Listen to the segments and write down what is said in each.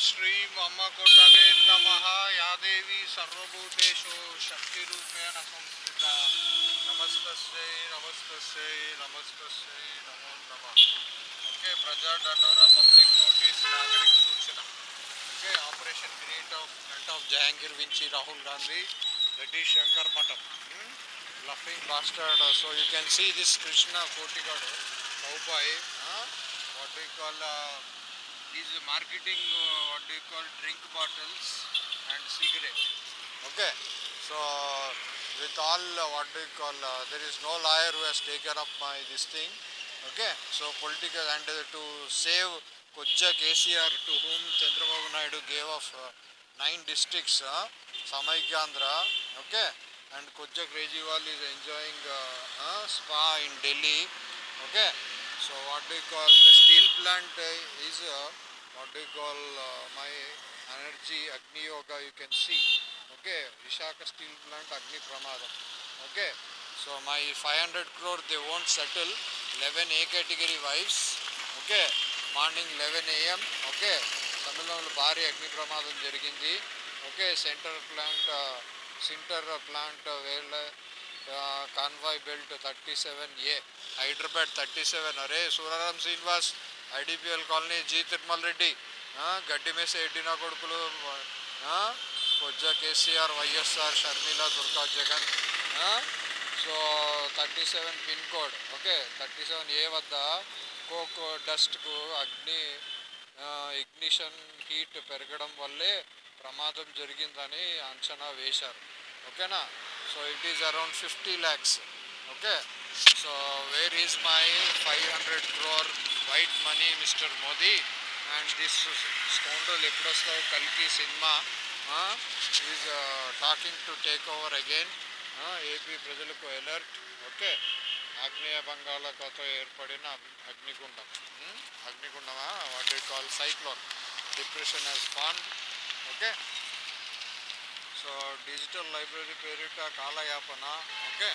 श्री ममकोटगे नम। या देवी सर्वभूतेषु शक्ति संस्थिता नमस्त नमस्त नमस्त नमो नम। ओके प्रजा डंडोरा पब्लिक नोटिस नागरिक सूचना। Okay operation great of front of Jahangir Vinci Rahul Gandhi that Shankar Shankar laughing mastered so you can see this Krishna कोटिगढ़ Krishna Kotikadu cowboy huh? what we uh, do you call drink bottles and cigarette okay so with all uh, what do you call uh, there is no lawyer who has taken up my this thing okay so political and uh, to save Kojja KCR to whom Chandrababu Naidu gave of uh, nine districts uh, Samaikandra okay and Kojja Kejriwal is enjoying uh, uh, spa in Delhi okay so what do you call the steel plant uh, is uh, what do you call uh, my energy agni yoga you can see okay vishaka steel plant agni pramadam okay so my 500 crore they won't settle 11 a category wives okay morning eleven AM okay తమిళనాడులో భారీ అగ్ని ప్రమాదం జరిగింది okay centre plant sinter plant వేళ్ళ conveyor belt thirty seven A Hyderabad thirty seven అరే Suraram Srinivas IDPL colony జీ తిరుమల రెడ్డి గడ్డి మేస ఎడ్డిన కొడుకులు ఆ, కొజ్జ KCR YSR Sharmila Durga Jagan so thirty seven pin code okay thirty seven A వద్ద కోక్ డస్ట్కు అగ్ని ఇగ్నిషన్ హీట్ పెరగడం వల్లే ప్రమాదం జరిగిందని అంచనా వేశారు ఓకేనా? So it is around fifty lakhs okay? So where is my five hundred crore white money mister Modi. And this scoundrel ఎప్పుడొస్తావు కలిపి cinema. Is talking to take over again AP ప్రజలకు alert okay. ఆగ్నేయ బంగాళాఖాతో ఏర్పడిన అగ్నిగుండం. అగ్నిగుండమా? What you call cyclone depression Hess ఫాన్ okay. So digital library పేరిట కాలయాపన. Okay.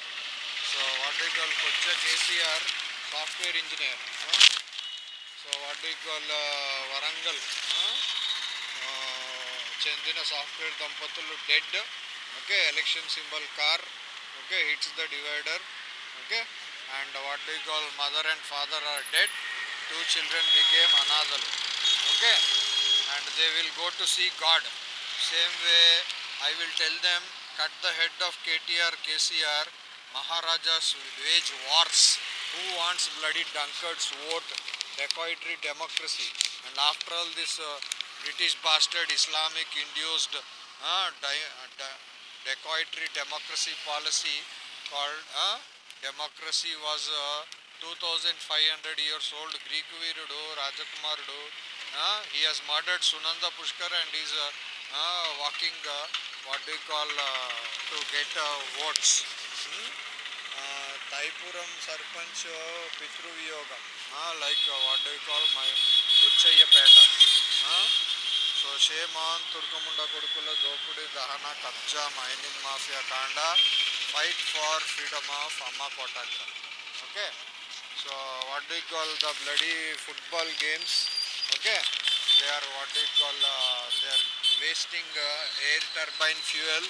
So what you call కొచ్చ KCR software engineer so what you call Warangal ఆ, చెందిన సాఫ్ట్వేర్ దంపతులు dead okay election symbol car okay hits the divider okay and what do call mother and father are dead two children became అనాథలు okay and they will go to see god same way I will tell them cut the head of KTR KCR maharajas wage wars who wants bloody drunkards vote dacoitry democracy. And after all this uh, British bastard Islamic induced uh, dacoitry uh, democracy policy called uh, democracy was uh, 2500 years old Greek Virudu, Rajakumarudu. Uh, he has murdered Sunanda Pushkar and is uh, uh, walking uh, what do you call uh, to get votes. Hmm? Uh, sarpanch పితృవియోగం. Like what do call my what so shame on తుర్కముండ కొడుకుల దోపిడీ దహన కబ్జా mining mafia కాండ fight for freedom of అమ్మ కోటాగ్ర okay? So what do call the bloody football games? Okay? They are what do call they are wasting air turbine fuel.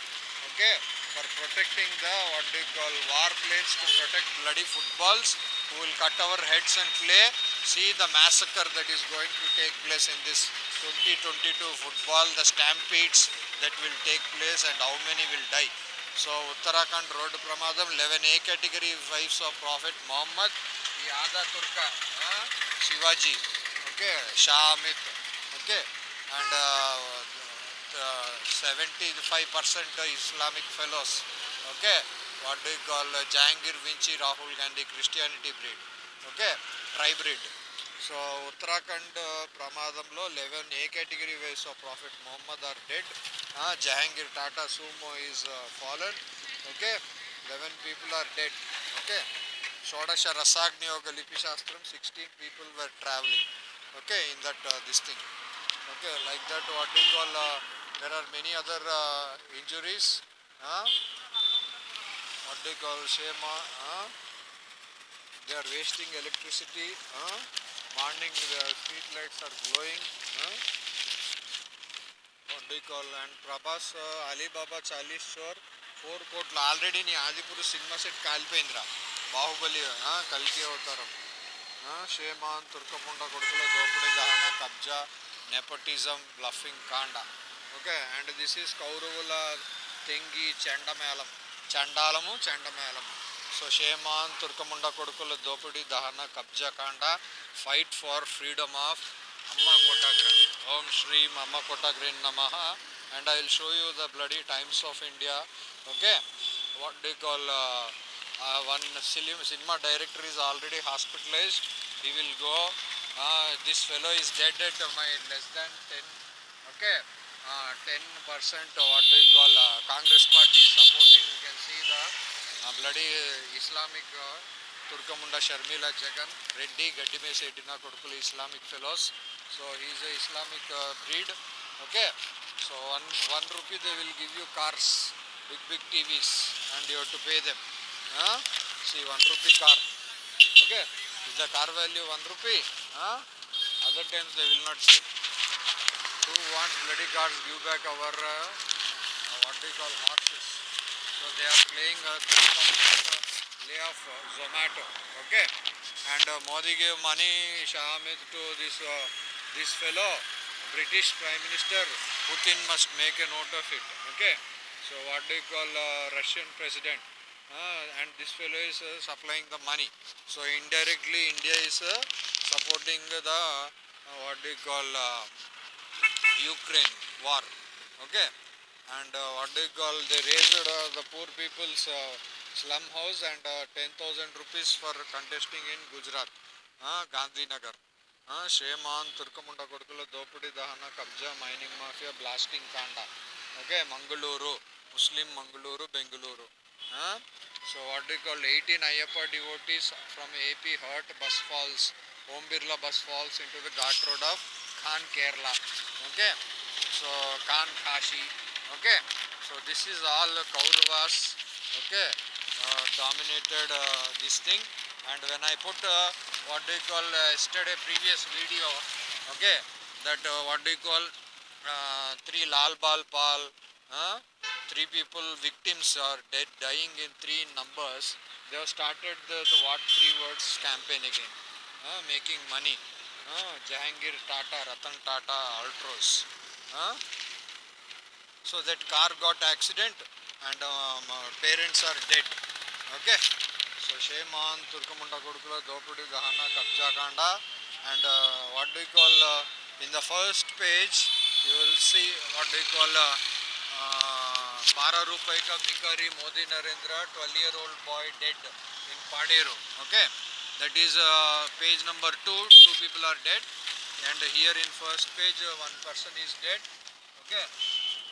Okay? for protecting the what do you call war planes to protect bloody footballs. Who will cut our heads and play. See the massacre that is going to take place in this 2022 football, the stampedes that will take place and how many will die. So Uttarakhand road pramadam 11A category wives of Prophet Muhammad, Yada Turka, uh, Shivaji, okay, Shah Amit, okay, and uh, uh, 75% Islamic fellows, okay. what do you Jahangir uh, Rahul Gandhi Rahul breed okay try breed so Uttarakhand ప్రమాదంలో eleven A category wives of prophet Mohammed are dead Jahangir Tata Sumo is fallen okay eleven people are dead okay షోడశ రసాగ్ని ఒక లిపి శాస్త్రం sixteen people were travelling okay in that this thing okay like that what you call there are many other uh, injuries. Huh? what they call shema Huh? they are wasting electricity Huh? morning the street lights are glowing huh? uh, what call and Prabhas uh, Alibaba చాలీస్ Shore four కోట్లు already నీ ఆదిపూర్ cinema set కాలిపోయిందిరా బాహుబలి ఆ, అవతారం ఆ, shame on తుర్కముండ కొడుకుల దోపిడీ దహన కబ్జా నెపటిజం బ్లఫింగ్ కాండా ఓకే అండ్ దిస్ ఈస్ కౌరవుల తెంగి చెండమేళం. చండాలము చెండమేళము సో షేమాన్ తుర్కముండ కొడుకుల దోపిడీ దహన కబ్జా కాండ ఫైట్ ఫార్ ఫ్రీడమ్ ఆఫ్ అమ్మ కోటాగ్ర ఓం శ్రీం అమ్మ కోటాగ్రి నమ and I will show you the bloody Times of India okay what they call one సిలిం cinema director is already hospitalized he will go this fellow this fellow is my less my less than 10 okay uh, 10 percent what do you call uh, congress party supporting. You can see the uh, bloody islamic uh, turkamunda sharmila jagan reddy gaddi setina kodukulu islamic fellows. So he is a islamic uh, breed. Okay? So one one rupee they will give you cars big big tvs and you have to pay them. Huh? see one rupee car. Okay? Is the car value one rupee? Huh? other times they will not give who wants bloody cars give back our uh, uh, what do you call horses. So they are playing uh, lay off uh, zomato okay? And uh, modi gave money shahamid to this uh, this fellow british prime minister. Putin must make a note of it okay? So what do you call uh, russian president? Uh, and this fellow is supplying the money. So indirectly, India is supporting the what do you call Ukraine war. Okay, and uh, what do you call they raised uh, the poor people's uh, slum house and uh, 10,000 rupees for contesting in Gujarat, uh, Gandhinagar. Uh, Sheman, Turkamunda Kodukula, Dopudi Dahana, Kabja, Mining Mafia, Blasting Kanda. Okay, Mangaluru, Muslim Mangaluru, Bengaluru. Huh? So what do you call 18 Ayyappa devotees from AP hurt bus falls, Om Birla bus falls into the Ghat road of Khan Kerala. Okay, so Khan Kashi. Okay, so this is all Kauravas. Okay, uh, dominated uh, this thing. And when I put uh, what do you call uh, yesterday previous video, okay, that uh, what do you call uh, three Lal Bal Pal, three people victims are dead dying in three numbers. They have started the, the what three words campaign again making money Jahangir Tata Ratan Tata Altroz so that car got accident and parents are dead okay so shame on తుర్కముండ కొడుకుల దోపిడీ దహన కబ్జాకాండ and what do call in the first page you will see what do call బారా రూపాయి కా భికారి Modi Narendra twelve year old boy dead in Paderu okay that is uh, page number 2 two people are dead and here in first page uh, one person is dead okay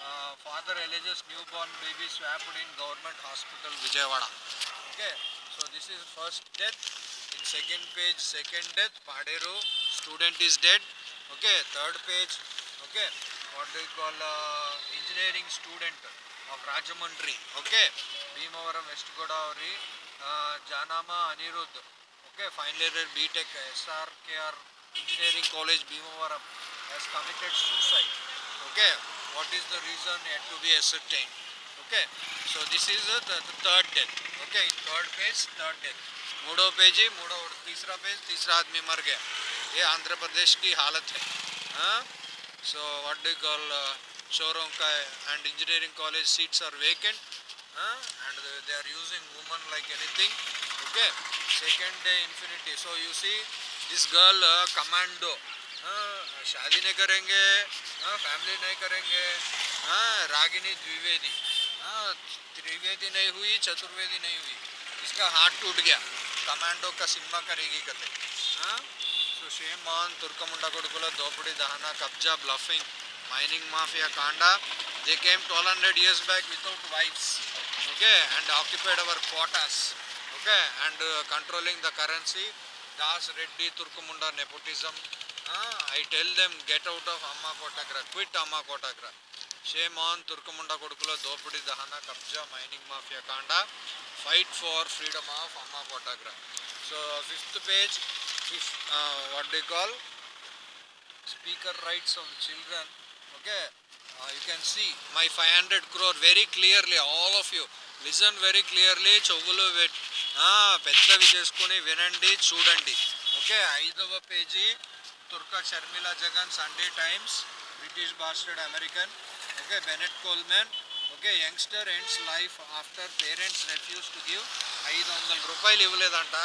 uh, father alleges newborn baby swapped in government hospital Vijayawada okay so this is first death in second page second death Paderu student is dead okay third page okay what do you call uh, engineering student of Rajamundry okay Bhimavaram West Godavari uh, Janama Anirudh okay final year BTech S R K R engineering college भीमोवरमिटेड suicide okay what is the reason yet to be ascertained okay so this is third death okay in third page third death मूडो page ही मूडो तीसरा page तीसरा आदमी मर गया ये आंध्र प्रदेश की हालत है so what do call showroom का and engineering college seats are vacant and they are using woman like anything okay. Second day infinity so you see this girl uh, uh शादी नहीं करेंगे uh, हाँ फैमिली नहीं करेंगे हाँ रागिनी द्विवेदी. हाँ त्रिवेदी नहीं हुई चतुर्वेदी नहीं हुई. इसका हाथ टूट गया. कमांडो का सिम्मा करेगी कते. हाँ सो शेम मोहन तुर्कमुंडा कोडकुल दोपड़ी दहना कब्जा bluffing mining mafia Kanda. They came twelve hundred years back without wives okay and occupied our quarters okay and controlling the currency Das Reddy తుర్కముండ nepotism I tell them get out of అమ్మా కోటాగ్ర quit అమ్మా కోటాగ్ర on తుర్కముండ కొడుకుల దోపిడీ దహన కబ్జా mining mafia కాండ. Fight for freedom of అమ్మా కోటాగ్ర so fifth page fifth, uh, what they call? Speaker rights of children. Okay? Uh, you can see my 500 crore very clearly, all of listen very clearly చెవులు పెట్- పెద్దవి చేసుకుని వినండి చూడండి. Okay ఐదవ page తుర్కా Sharmila Jagan Sunday Times British bastard American okay Bennett Coleman okay youngster ends life after parents refuse to give ఐదు వందల రూపాయలు ఇవ్వలేదంట.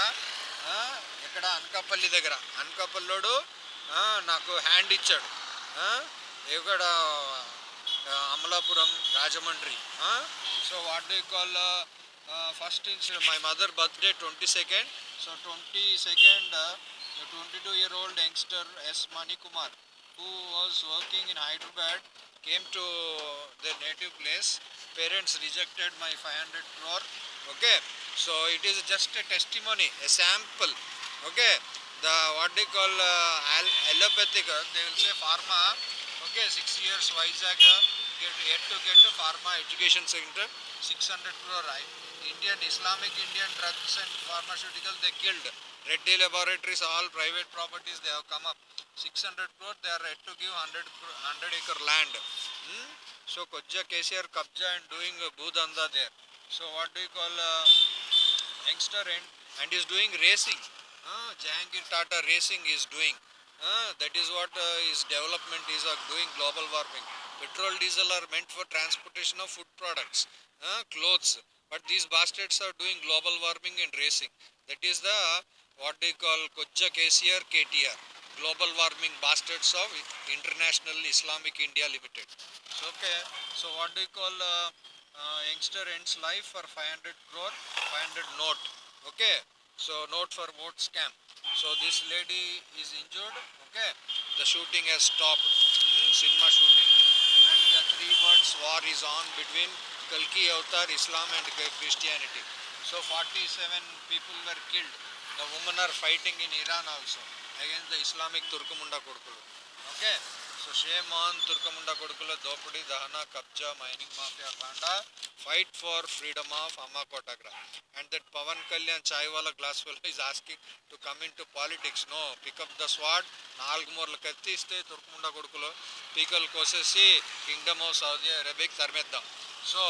ఇక్కడ అనకాపల్లి దగ్గర. అనకాపల్లోడు నాకు హ్యాండ్ ఇచ్చాడు. ఇక్కడ Amalapuram Rajahmundry. So what do call First incident, my mother birthday 22nd. So 22nd, uh, 22 year old youngster S. Mani Kumar, who was working in Hyderabad, came to their native place. Parents rejected my 500 crore. Okay, so it is just a testimony, a sample. Okay, the what they call uh, allopathic, uh, they will say pharma. Okay, six years Vizag, uh, yet to get a pharma education center, 600 crore. Right? Indian Islamic Indian drugs and pharmaceuticals they killed. Red Reddy Laboratories, all private properties they have come up. 600 crore they are yet to give 100 100 acre land. Hmm? So Kojja KCR Kabja and doing Bhudanda there. So what do you call uh, youngster and and is doing racing. Uh, Jahangir Tata racing is doing. Uh, that is what uh, his development is uh, doing global warming. Petrol, diesel are meant for transportation of food products, uh, clothes. But these bastards are doing global warming and racing. That is the what they call Kojja KCR KTR. Global warming bastards of International Islamic India Limited. So, okay. So what do you call uh, uh, youngster ends life for 500 crore, 500 note. Okay. So note for vote scam. So this lady is injured. Okay. The shooting has stopped. Hmm, cinema shooting. And the three words war is on between Kalki Avatar, Islam and Christianity. So 47 people were killed. The women are fighting in Iran also against the Islamic Turkumunda Kodukulu. Okay. So shame on Turkamunda Kodukula, Dopudi, Dahana, Kabja, Mining Mafia, Kanda. Fight for freedom of Amma Kotagra. And that Pavan Kalyan Chaiwala glass fellow is asking to come into politics. No, pick up the sword. నాలుగు మూరలు కత్తి ఇస్తే తుర్కముండ కొడుకులు పీకలు కోసేసి kingdom of Saudi అరేబియాకి తరిమేద్దాం so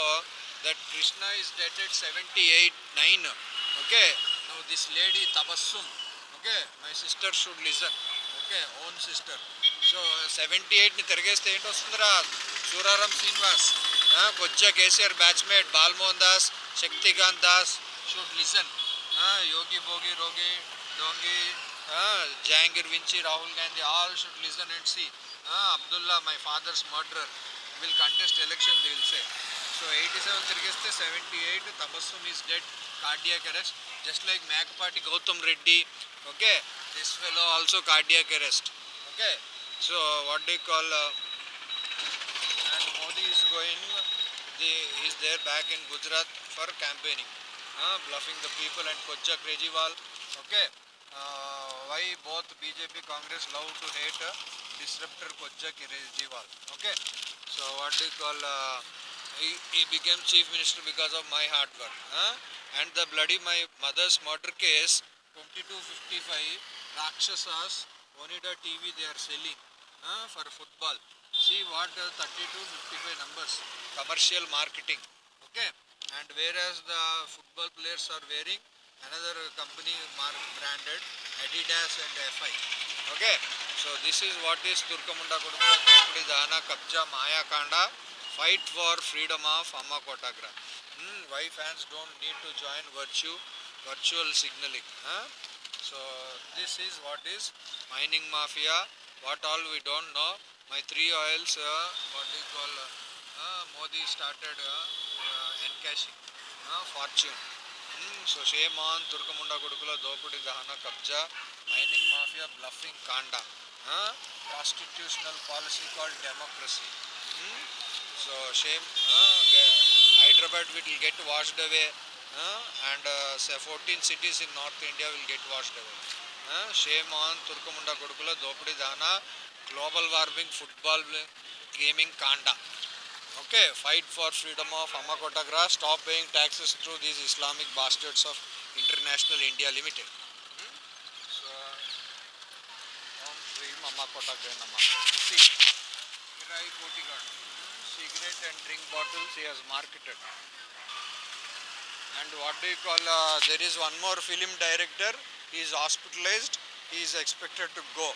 that Krishna is dated seventy eight nine okay now this lady Tabassum okay my sister should listen okay own sister so seventy ఎయిట్ని తిరిగేస్తే ఏంటి వస్తుందిరా? Suraram Srinivas కొచ్చ KCR batchmate Balmohan Das Shaktikanta Das should listen Yogi Bhogi రోగి డోంగి Jahangir వించి Rahul Gandhi all should listen and see Abdullah my father's murderer will contest election the Will say so eighty seven తిరిగేస్తే seventy eight Tabassum is dead cardiac arrest just like Mekapati Gautam Reddy okay this fellow also cardiac arrest okay so what do call and Modi is going, the, he's there back in Gujarat for campaigning, uh, bluffing the people and Kojja Kejriwal. Okay, uh, why both BJP Congress love to hate uh, disruptor Kojja Kejriwal. Okay, so what do you call? Uh, he, he became chief minister because of my hard work. Huh? And the bloody my mother's murder case, 2255 Rakshasas, Onida TV they are selling huh? for football. See what the 3255 numbers commercial marketing. Okay, and whereas the football players are wearing another company mark branded Adidas and FI. Okay, so this is what is Turkamunda Kudukula Dopudi Dana Kabja Maya Kanda fight for freedom of అమ్మ కోటాగ్రా why fans don't need to join virtue virtual signalling so this is what is mining mafia what all we don't know my three oils what ఈ call Modi started encashing fortune so shame on దుర్గముండ కొడుకుల దోపిడి దహన కబ్జా mining mafia bluffing కాండా constitutional policy call democracy so shame Hyderabad wit will get washed away and fourteen cities in north India will get washed away shame on తుర్కముండ కొడుకుల దోపిడి దాన global warming football gaming కాండ okay fight for freedom of అమ్మకొట్టగ్రా stop paying taxes through these Islamic bastards of international India limited so అమ్మకొట్టగ్రమ్మ cigarette and drink bottles he has marketed. And what do you call, uh, there is one more film director, he is hospitalized, he is expected to go.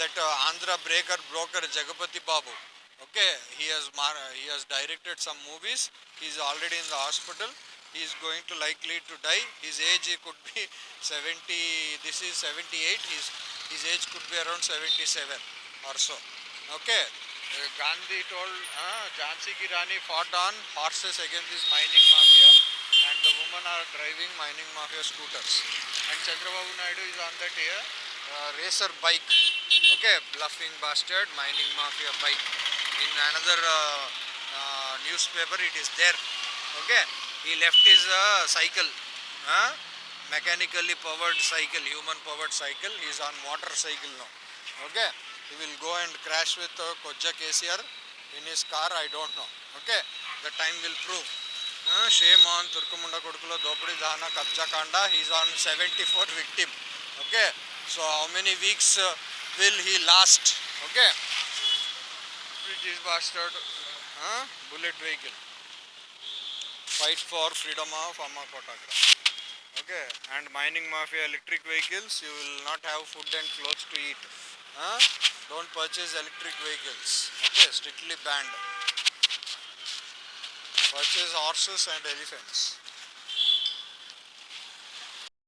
That uh, Andhra breaker broker Jagapati Babu. Okay, he has mar- he has directed some movies. He is already in the hospital. He is going to likely to die. His age could be 70. This is 78. His his age could be around 77 or so. Okay. Uh, Gandhi told uh, Jhansi Ki Rani fought on horses against this mining mafia and the women are driving mining mafia scooters. And Chandrababu Naidu is on that here, uh, racer bike. Okay, bluffing bastard, mining mafia bike. In another uh, uh, newspaper it is there. Okay, he left his uh, cycle. Mechanically powered cycle, human powered cycle. He is on motorcycle now. Okay, he will go and crash with uh, Koja KCR in his car. I don't know. Okay, the time will prove. Uh, shame on Turkumunda Kodukulo Dopudi Dahana Kabja Kanda. He is on 74 victim. Okay, so how many weeks uh, will he last? Okay, British bastard. Huh? Bullet vehicle. Fight for freedom of Amma Kotagra. Okay, and mining mafia electric vehicles, you will not have food and clothes to eat. Huh? Don't purchase electric vehicles. Okay, strictly banned. Purchase horses and elephants.